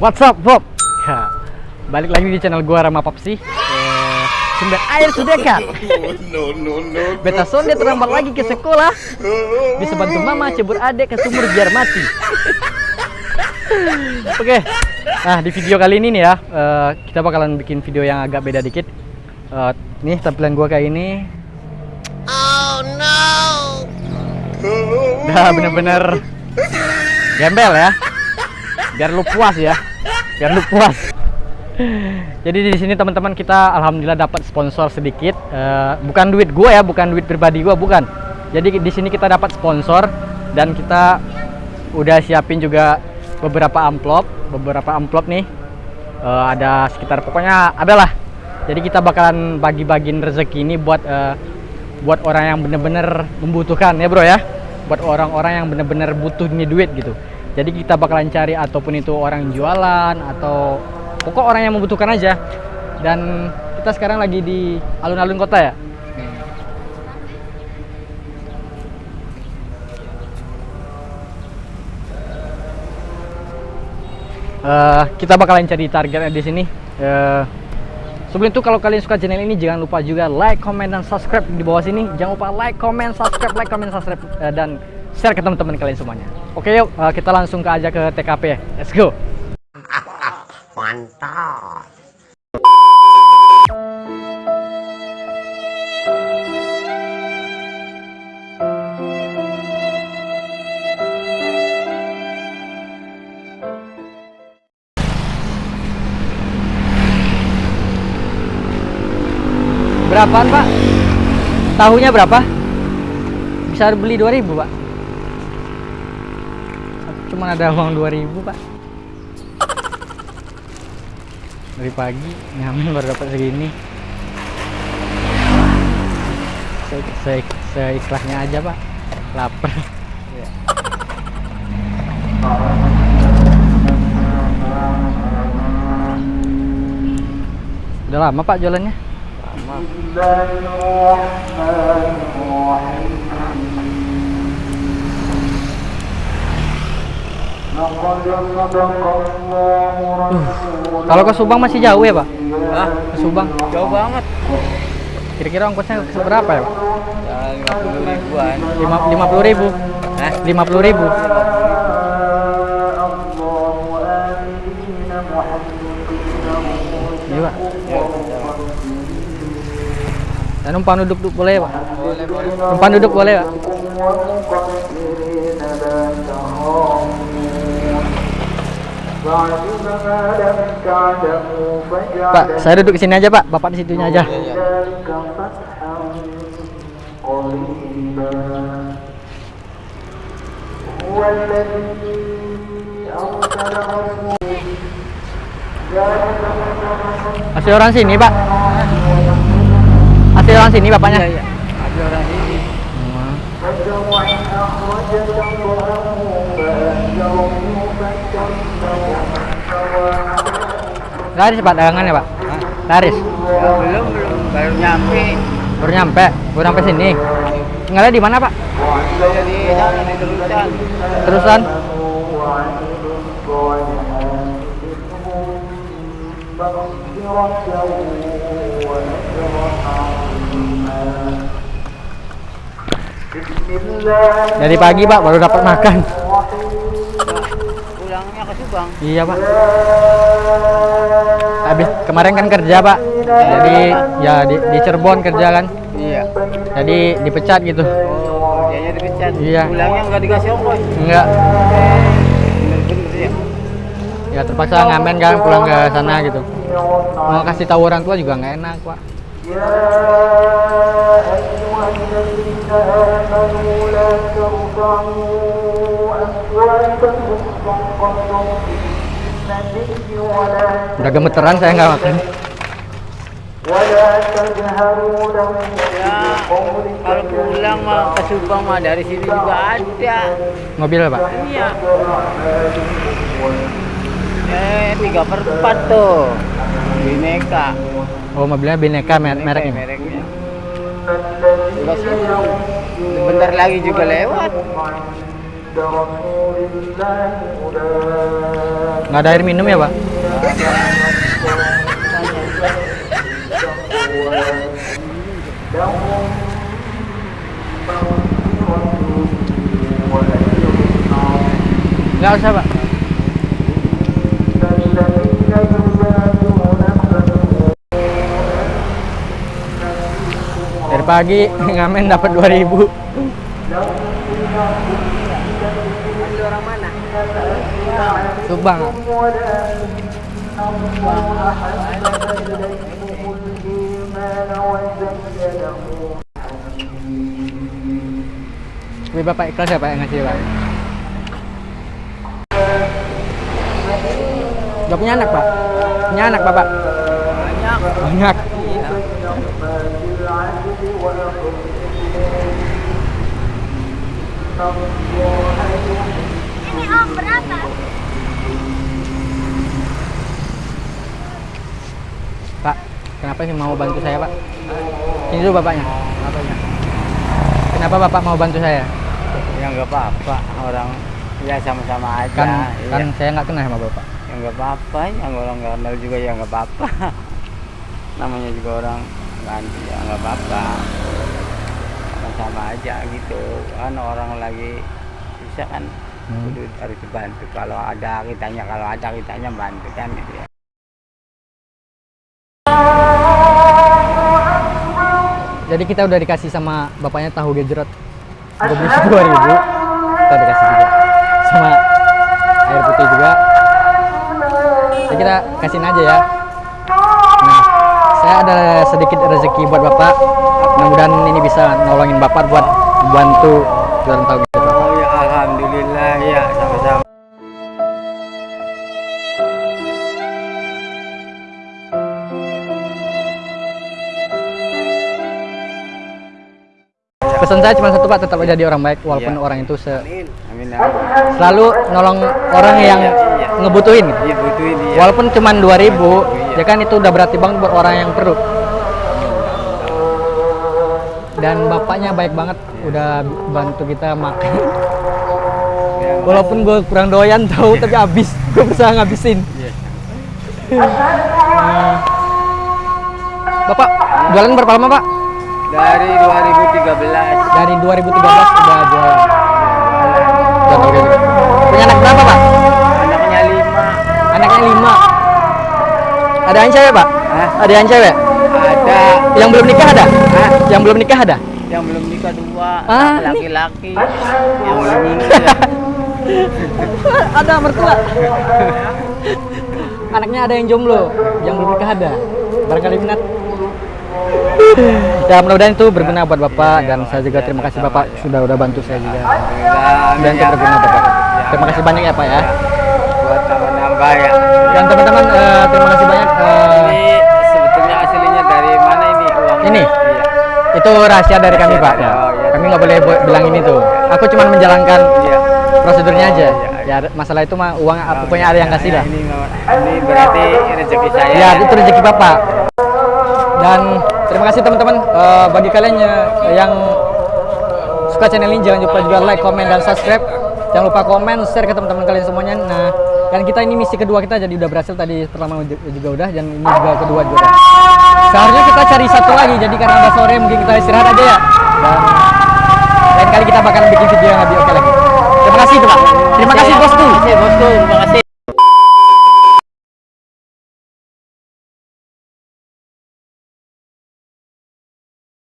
What's up, Bob? Ya, balik lagi di channel gua Rama Papsi. Eh, sumber air sudah no, no, no. Beta sonde terlambat lagi ke sekolah. Bisa bantu mama cebur adek ke sumur biar mati. Oke, nah di video kali ini nih ya, eh, kita bakalan bikin video yang agak beda dikit. Eh, nih tampilan gua kayak ini. Oh no. Dah bener-bener gembel ya. Biar lu puas ya. Biar lu puas. Jadi di sini teman-teman kita alhamdulillah dapat sponsor sedikit. Eh, bukan duit gua ya, bukan duit pribadi gua, bukan. Jadi di sini kita dapat sponsor dan kita udah siapin juga beberapa amplop, beberapa amplop nih. Eh, ada sekitar pokoknya ada lah. Jadi kita bakalan bagi-bagiin rezeki ini buat eh, buat orang yang bener-bener membutuhkan ya bro ya. Buat orang-orang yang bener-bener butuh ini duit gitu. Jadi kita bakalan cari ataupun itu orang jualan atau pokok orang yang membutuhkan aja. Dan kita sekarang lagi di alun-alun kota ya? Eh, kita bakalan cari targetnya di sini. Eh, sebelum itu kalau kalian suka channel ini jangan lupa juga like, comment, dan subscribe di bawah sini. Jangan lupa like, comment, subscribe, like, comment, subscribe eh, dan share ke teman-teman kalian semuanya oke yuk eh, kita langsung ke aja ke TKP ya let's go Mantap. Berapaan pak? Tahunya berapa? Bisa beli 2000 pak Cuma ada uang 2000 pak. Dari pagi ngamen baru dapat segini. Se, se, Seikhlasnya aja pak. Lapar. Udah lama pak jualannya? Kalau ke Subang masih jauh ya, Pak? Hah? Ke Subang. Jauh banget. Kira-kira ongkosnya seberapa ya, Pak? Ya, 50 ribuan. Lima, 50 ribu. Hah? 50 ribu. Iya, Pak. Dan numpang duduk duduk boleh, Pak? Boleh, boleh. Numpang duduk boleh, Pak? Pak, saya duduk di sini aja, Pak. Bapak di situnya aja. Asli orang sini, Pak. Asli orang sini, bapaknya. Iya, iya. Laris, Pak, dagangannya, Pak. Hah? Laris. Ya, belum, belum. Baru nyampe. Baru nyampe, baru nyampe sini. Tinggalnya di mana, Pak? Di terusan. Terusan? Dari pagi, Pak, baru dapat makan. Pulangnya ke Subang. Iya, Pak. Habis kemarin kan kerja, Pak. Jadi ya di, di Cirebon kerja kan. Iya. Jadi dipecat gitu. Oh, dianya dipecat. Iya. Pulangnya nggak dikasih ongkos. Enggak. Bener-bener ya. Ya terpaksa ngamen kan pulang ke sana gitu. Mau kasih tahu orang tua juga nggak enak, Pak. Udah gemeteran saya nggak makan. Ya, kalau pulang mah ke Subang mah dari sini juga ada. Mobil, Pak. Iya. Eh, tiga per empat tuh. Bineka. Oh, mobilnya Bineka mer mereknya. Mereknya. Bentar lagi juga lewat. Nggak ada air minum ya, Pak? Nggak usah, Pak. Pagi ngamen dapat 2000. Asli orang mana? Subang. Tapi Bapak ikhlas ya Pak yang ngasih Pak? Gak punya anak Pak? Punya anak Bapak? Banyak. Banyak. Ini om berapa? Pak, kenapa sih mau bantu saya Pak? Ini dulu Bapaknya. Apanya? Kenapa Bapak mau bantu saya? Ya nggak apa-apa. Orang ya sama-sama aja. Kan, Iya. kan saya nggak kenal sama Bapak. Ya nggak apa-apa. Yang orang nggak kenal juga ya nggak apa-apa. Namanya juga orang ganti ya nggak apa-apa. Sama-sama aja gitu. Kan orang lagi bisa kan Hmm. kudu harus dibantu. Kalau ada kitanya, kalau ada kitanya bantu kan gitu ya. Jadi kita udah dikasih sama bapaknya tahu gejrot. Gue beli dua ribu. Kita dikasih juga sama air putih juga. Jadi kita kasihin aja ya. Saya ada sedikit rezeki buat bapak. Mudah-mudahan ini bisa nolongin bapak buat bantu jualan tahu gejrot. Oh ya alhamdulillah ya sama-sama. Pesan saya cuma satu pak, tetap jadi orang baik walaupun Iya. orang itu se Amin. Amin. amin. selalu nolong orang yang Iya, iya. ngebutuhin. Iya butuhin dia. Walaupun cuma 2000, Iya. Ya kan itu udah berarti banget buat orang yang perlu. Dan bapaknya baik banget, udah bantu kita makan. Walaupun gue kurang doyan tahu, tapi habis, gue berusaha ngabisin. Iya. Bapak, jualan berapa lama pak? Dari 2013. Dari 2013 udah. Jualan Ada yang cewek pak? Hah? Ada yang cewek? Ada Yang belum nikah ada? Hah? Yang belum nikah ada? yang belum nikah dua. Ah, Laki-laki. Yang belum nikah. ada mertua. Anaknya ada yang jomblo, yang belum nikah ada. Barangkali minat. Ya mudah-mudahan itu berguna buat bapak dan saya juga terima kasih bapak sudah udah bantu saya juga. Dan itu berguna bapak. Terima kasih banyak ya pak ya. Ya. Dan teman-teman eh, terima kasih banyak. eh, Ini sebetulnya aslinya dari mana ini uangnya? Ini? Iya. itu rahasia dari kami Rahasia pak. dari- Ya. oh, iya. Kami nggak boleh bilang ini tuh. Aku cuma menjalankan Iya. prosedurnya aja. Iya, iya. Ya masalah itu mah uang Oh, pokoknya iya, ada yang kasih iya, lah. Ini, ini berarti rezeki saya. Ya, itu rezeki Bapak. Dan terima kasih teman-teman Eh, bagi kalian ya- yang suka channel ini jangan lupa juga like, komen dan subscribe. Jangan lupa komen, share ke teman-teman kalian semuanya. Nah, dan kita ini misi kedua kita jadi udah berhasil tadi pertama ju- juga udah dan ini juga kedua juga udah. Seharusnya kita cari satu lagi jadi karena udah sore mungkin kita istirahat aja ya. Dan lain kali kita bakal bikin video yang lebih oke lagi. Terima kasih tuh Pak. Terima kasih bosku. Terima kasih bosku. Terima kasih.